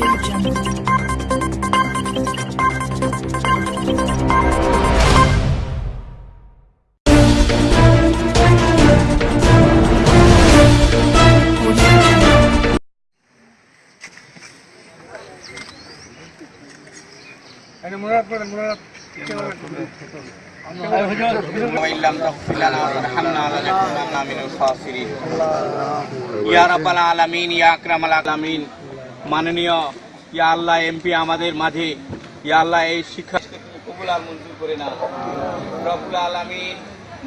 أنا مراد بن مراد. وإن لم تغفر لنا من الخاسرين يا رب العالمين. يا أكرم العالمين. মাননীয় ইয়া আল্লাহ এমপি আমাদের মাঝে। ইয়া আল্লাহ এই শিক্ষা কবুল আর মঞ্জুর করে না রব্বুল আলামিন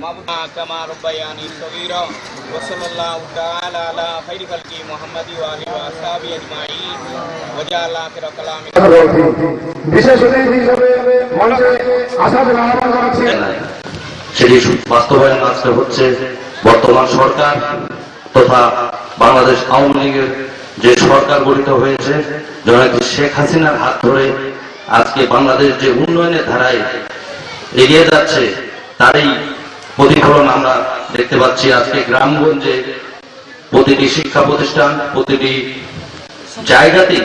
মাবুনা কামা রব্বায়ানি সগীরা ওয়া সাল্লাল্লাহু তাআলা আলা খাইরি খালকি মুহাম্মাদি ওয়া আলিহি ওয়া আসহাবি আজমাইন। ওয়া জাআলা আখিরা কালামি। বিশেষ অতিথি হিসেবে মঞ্চে জানাচ্ছি। সেটি বাস্তবায়ন আজকে হচ্ছে বর্তমান সরকার তথা বাংলাদেশ আওয়ামী লীগের যে সরকার গঠিত হয়েছে জনাকি শেখ হাসিনার হাত ধরে আজকে বাংলাদেশ যে উন্নয়নের ধারায় এগিয়ে যাচ্ছে, তারই প্রতিফলন আমরা দেখতে পাচ্ছি আজকে গ্রামগঞ্জে প্রতিটি শিক্ষা প্রতিষ্ঠান, প্রতিটি জায়গাতেই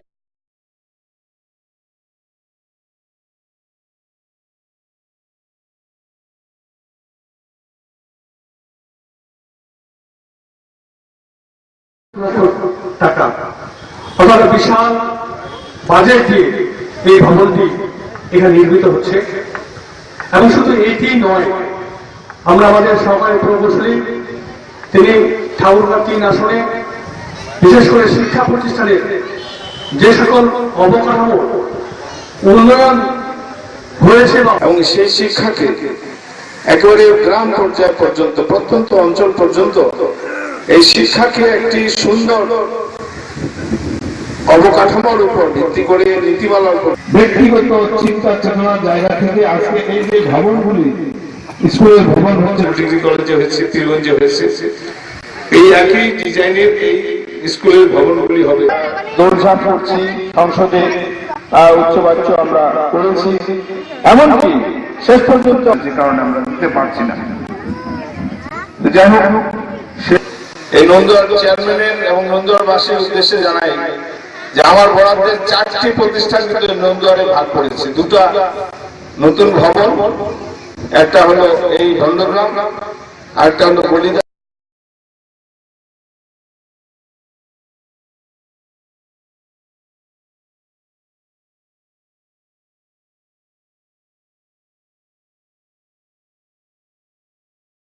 টাকা। অর্থাৎ বিশাল বাজেট দিয়ে এই ভবনটি এখানে নির্মিত হচ্ছে। এবং শুধু এটি নয়, আমরা আমাদের সরকারি প্রকৌশলী, তিনি ঠাকুরগাঁ তিন আসনে, বিশেষ করে শিক্ষা প্রতিষ্ঠানের যে সকল অবকাঠামো উন্নয়ন হয়েছে এবং সেই শিক্ষাকে একেবারে গ্রাম পর্যায় পর্যন্ত, প্রত্যন্ত অঞ্চল পর্যন্ত এই শিক্ষাকে একটি সুন্দর অবকাঠামোর উপর ভিত্তি করে নীতিমালার উপর। ব্যক্তিগত চিন্তা চেতনার জায়গা থেকে আজকে এই যে ভবনগুলি স্কুলের ভবন হচ্ছে ডিগ্রি কলেজে হয়েছে তীরগঞ্জে হয়েছে এই একই ডিজাইনের এই স্কুলের ভবনগুলি হবে। দৌড়ঝাঁপ করছি সংসদে আহ, উচ্চবাচ্য আমরা করেছি। এমনকি শেষ পর্যন্ত যে কারণে আমরা দিতে পারছি না। যাই হোক এই নন্দুয়ার চেয়ারম্যানের এবং নন্দুয়ারবাসীর উদ্দেশ্যে জানাই যে আমার বরাদ্দের চারটি প্রতিষ্ঠান কিন্তু নন্দুয়ারে ভাগ করেছে। দুটা নতুন ভবন, একটা হলো এই ধন্যগ্রাম আর একটা হলো বলিদা